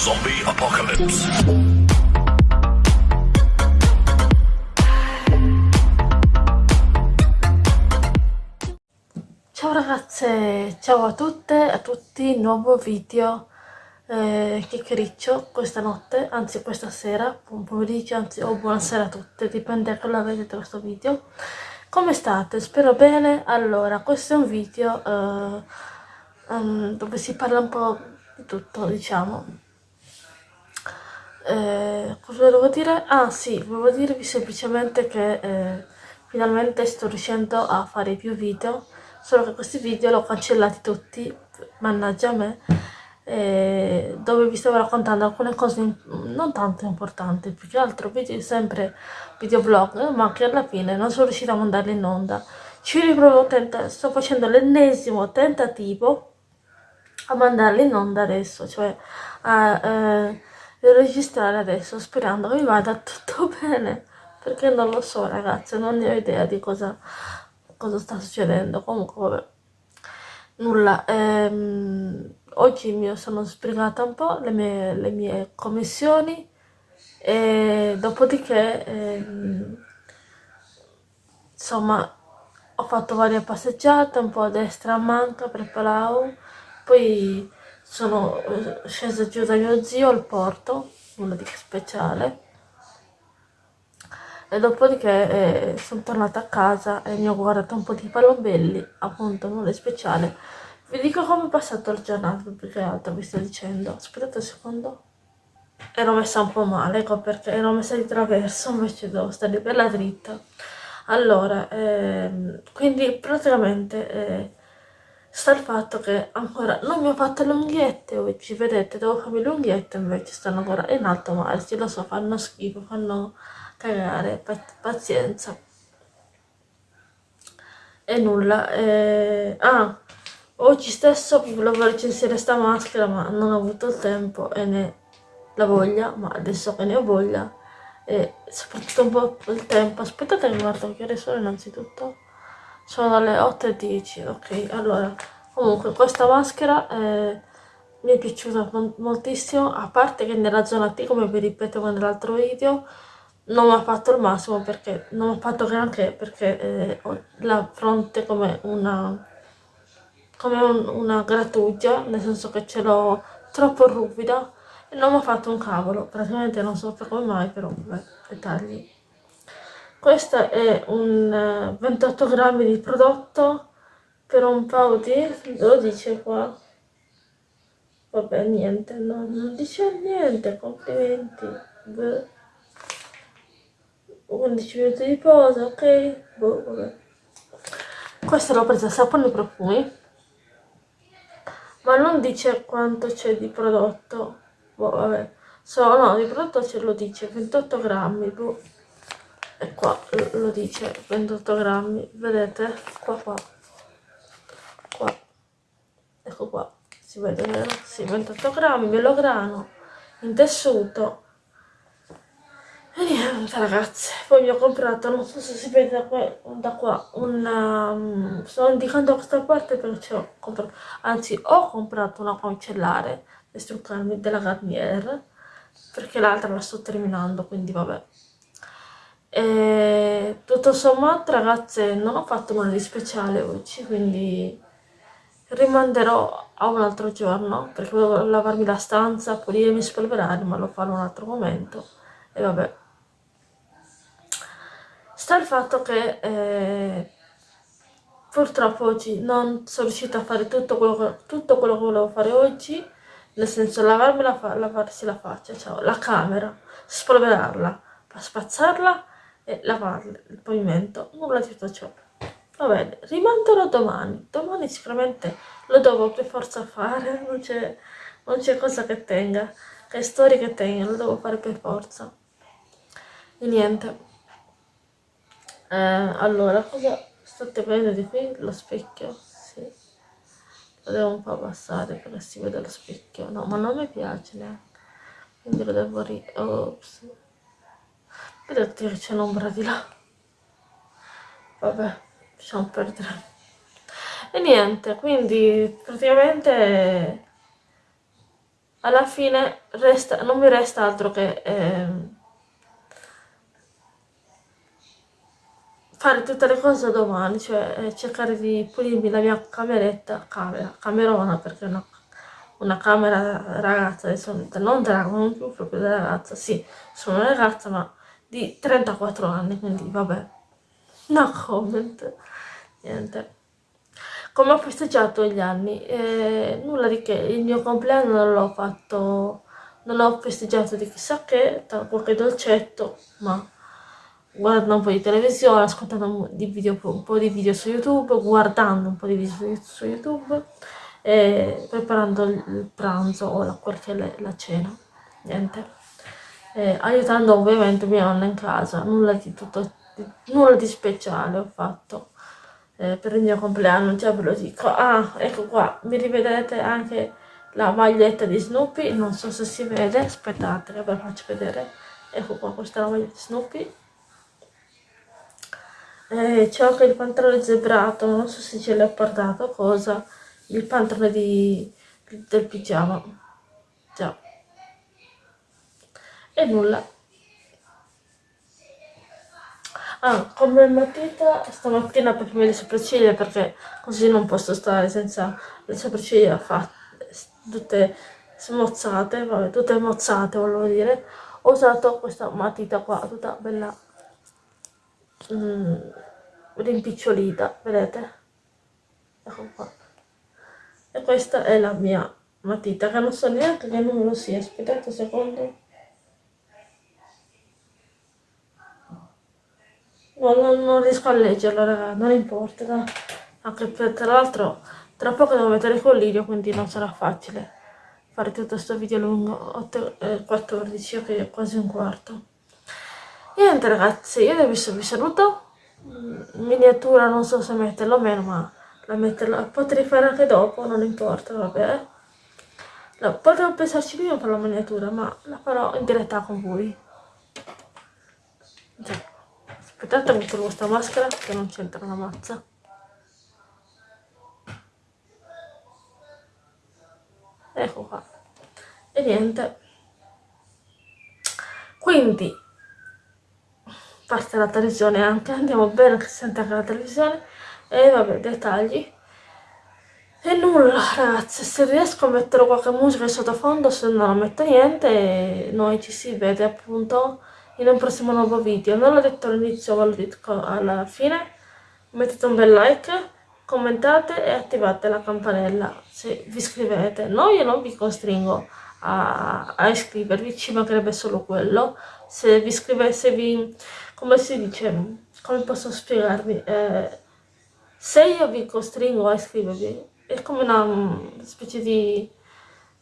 Zombie Apocalypse. Ciao ragazze, ciao a tutte e a tutti, nuovo video eh, chiacchiericcio questa notte, anzi questa sera, buon pomeriggio, anzi o buonasera a tutte, dipende da quando vedete questo video. Come state? Spero bene. Allora, questo è un video eh, um, dove si parla un po' di tutto, diciamo. Eh, cosa volevo dire? Ah sì, volevo dirvi semplicemente che eh, finalmente sto riuscendo a fare più video, solo che questi video li ho cancellati tutti, mannaggia a me eh, dove vi stavo raccontando alcune cose non tanto importanti, più che altro video, sempre videoblog, ma che alla fine non sono riuscita a mandarli in onda. Ci riprovo, sto facendo l'ennesimo tentativo a mandarli in onda adesso, cioè a eh, registrare adesso, sperando che vada tutto bene, perché non lo so ragazzi, non ne ho idea di cosa, cosa sta succedendo, comunque vabbè. Nulla. Ehm, oggi mi sono sbrigata un po' le mie, le mie commissioni e dopodiché ehm, insomma ho fatto varie passeggiate un po' a destra a manca per Palau. Poi sono eh, scesa giù da mio zio al porto nulla di speciale e dopodiché eh, sono tornata a casa e mi ho guardato un po' di palombelli, appunto nulla di speciale. Vi dico come è passato il giornato, più che altro vi sto dicendo. Aspettate un secondo. Ero messa un po' male, ecco perché ero messa di traverso, invece devo stare bella dritta. Allora, ehm, quindi praticamente eh, sta il fatto che ancora non mi ho fatto le unghiette oggi, vedete, devo farmi le unghiette invece stanno ancora in alto mare, sì lo so, fanno schifo, fanno cagare, pazienza. E nulla, eh, ah, oggi stesso volevo recensire sta maschera ma non ho avuto il tempo e né la voglia, ma adesso che ne ho voglia e soprattutto un po' il tempo, aspettate che guardo che ore sono innanzitutto, sono le 8.10, ok, allora, comunque questa maschera eh, mi è piaciuta moltissimo, a parte che nella zona T, come vi ripeto nell'altro video, non mi ha fatto il massimo perché non ho fatto granché perché eh, ho la fronte come una come un, una grattugia nel senso che ce l'ho troppo ruvida e non mi ha fatto un cavolo. Praticamente non so come mai però vabbè dettagli questo è un 28 eh, grammi di prodotto per un paio di lo dice qua vabbè niente no, non dice niente complimenti Beh. 11 minuti di pausa, ok? Boh, vabbè. Questa l'ho presa sapone e profumi, ma non dice quanto c'è di prodotto. Boh, vabbè. So, no, di prodotto ce lo dice, 28 grammi, boh. E qua lo dice, 28 grammi, vedete? Qua, qua. Qua. Ecco qua, si vede, vero? Sì, 28 grammi, melograno, in tessuto e niente ragazzi, poi ho comprato, non so se si vede da qua, da qua una... Um, sto indicando questa parte perché ho comprato, anzi ho comprato una camicellare per struccarmi della Garnier, perché l'altra la sto terminando, quindi vabbè. E tutto sommato ragazze non ho fatto nulla di speciale oggi, quindi rimanderò a un altro giorno, perché devo lavarmi la stanza, pulirmi spolverare, ma lo farò un altro momento. E vabbè sta il fatto che eh, purtroppo oggi non sono riuscita a fare tutto quello, che, tutto quello che volevo fare oggi, nel senso lavarmi la, lavarsi la faccia, cioè, la camera, spolverarla, spazzarla e lavare il pavimento, nulla di tutto ciò. Va bene, rimanderò domani, domani sicuramente lo devo per forza fare, non c'è cosa che tenga, che storia che tenga, lo devo fare per forza. E niente. Eh, allora, cosa state vedendo di qui? Lo specchio? Sì. Lo devo un po' abbassare perché si vede lo specchio. No, ma non mi piace neanche. Quindi lo devo ri... Ops. Vedete che c'è l'ombra di là. Vabbè, lasciamo perdere. E niente, quindi praticamente alla fine resta, non mi resta altro che eh, fare tutte le cose domani, cioè eh, cercare di pulirmi la mia cameretta, camera, camerona perché no una camera ragazza, adesso non della non più proprio della ragazza, sì, sono una ragazza ma di 34 anni, quindi vabbè, no comment, niente. Come ho festeggiato gli anni? Eh, nulla di che, il mio compleanno non l'ho fatto, non l'ho festeggiato di chissà che, qualche dolcetto, ma guardando un po' di televisione, ascoltando un, di video, un po' di video su YouTube, guardando un po' di video su YouTube, e preparando il pranzo o la, la cena, niente. E aiutando ovviamente mia nonna in casa, nulla di, tutto, nulla di speciale ho fatto. Eh, per il mio compleanno, già ve lo dico. Ah, ecco qua, mi rivedrete anche la maglietta di Snoopy, non so se si vede, aspettate che ve la faccio vedere. Ecco qua, questa è la maglietta di Snoopy. Eh, c'è anche il pantalone zebrato, non so se ce l'ho portato, cosa? Il pantalone di, del pigiama. Già e nulla. Ah, come matita stamattina per le sopracciglia perché così non posso stare senza le sopracciglia fatte tutte smozzate vabbè tutte mozzate volevo dire. Ho usato questa matita qua tutta bella mm, rimpicciolita vedete? Ecco qua. E questa è la mia matita che non so neanche che numero sia aspettate un secondo no, non, non, riesco a leggerlo raga non importa no? anche per tra l'altro tra poco devo mettere il collirio quindi non sarà facile fare tutto questo video lungo 8, eh, 14 ok quasi un quarto niente ragazzi io adesso vi saluto miniatura non so se metterlo o meno ma la metterla, potrei fare anche dopo, non importa, vabbè. No, potrei pensarci prima per la miniatura, ma la farò in diretta con voi. Già. Aspettate, trovo questa maschera che non c'entra una mazza. Ecco qua. E niente. Quindi, parte la televisione anche, andiamo bene che si sente anche la televisione e vabbè dettagli e nulla ragazzi se riesco a mettere qualche musica in sottofondo se no non metto niente noi ci si vede appunto in un prossimo nuovo video. Non l'ho detto all'inizio ma l'ho detto alla fine. Mettete un bel like commentate e attivate la campanella. Se vi iscrivete no io non vi costringo a, a iscrivervi ci mancherebbe solo quello. Se vi iscrivesse vi come si dice come posso spiegarvi eh, se io vi costringo a iscrivervi è come una mm, specie di,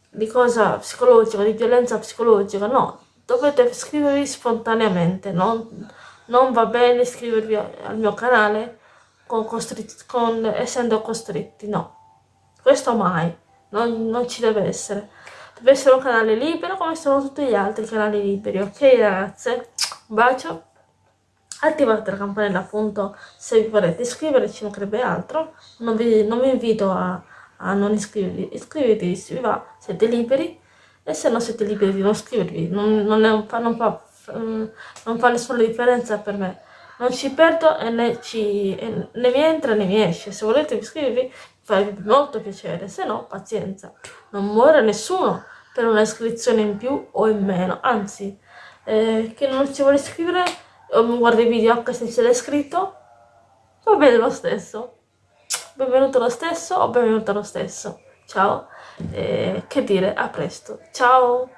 di cosa psicologica, di violenza psicologica, no, dovete iscrivervi spontaneamente, non, non va bene iscrivervi al mio canale con con, essendo costretti, no, questo mai, non, non ci deve essere, deve essere un canale libero come sono tutti gli altri canali liberi, ok ragazze? Un bacio! attivate la campanella appunto se vi volete iscrivere ci mancherebbe altro. Non vi, non vi invito a, a, non iscrivervi. Iscrivetevi se vi va siete liberi e se non siete liberi di non iscrivervi non, non, un, non, fa, mm, non, fa, nessuna differenza per me. Non ci perdo e né, ci, e né mi entra né mi esce. Se volete iscrivervi farebbe molto piacere. Se no pazienza. Non muore nessuno per una iscrizione in più o in meno. Anzi eh, che non si vuole iscrivere guarda i video anche se ce l'hai scritto, va bene lo stesso. Benvenuto lo stesso o benvenuta lo stesso. Ciao, e che dire, a presto. Ciao!